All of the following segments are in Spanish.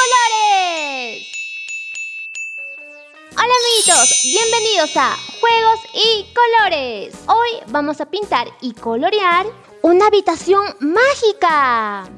colores. Hola amiguitos, bienvenidos a Juegos y Colores. Hoy vamos a pintar y colorear una habitación mágica.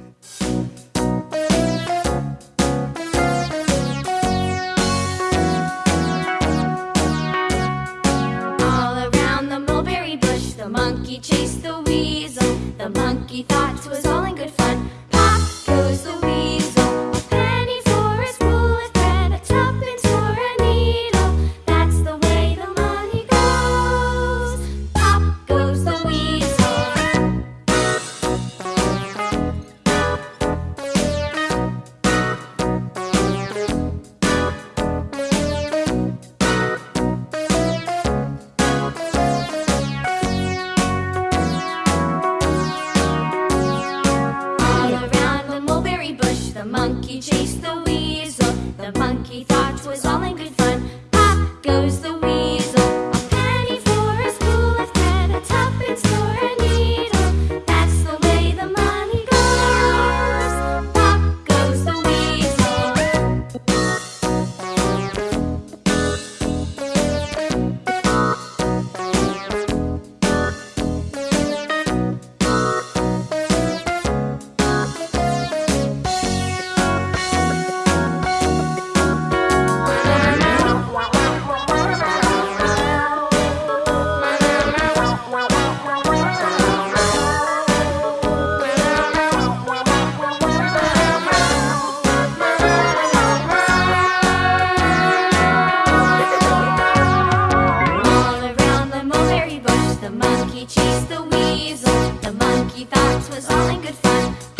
was all in good fun.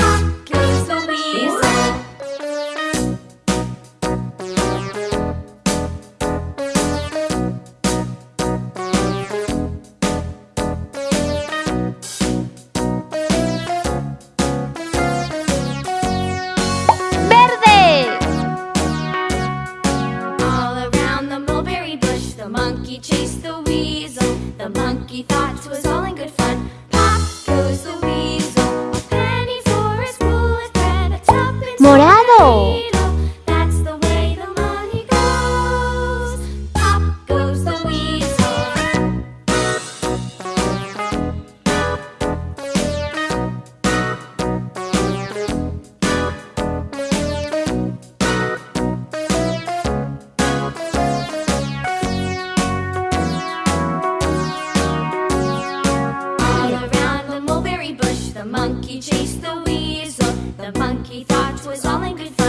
Y no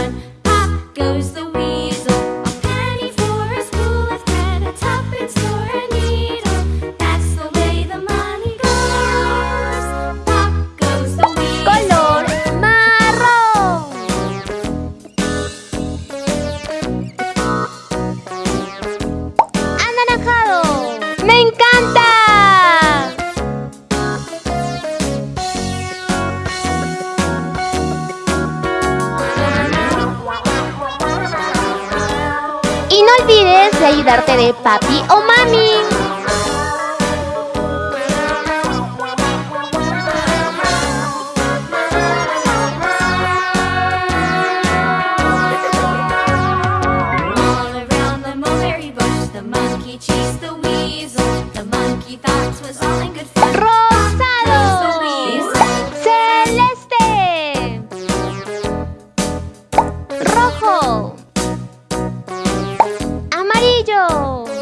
olvides de ayudarte de papi o mami. Rosado. 以上。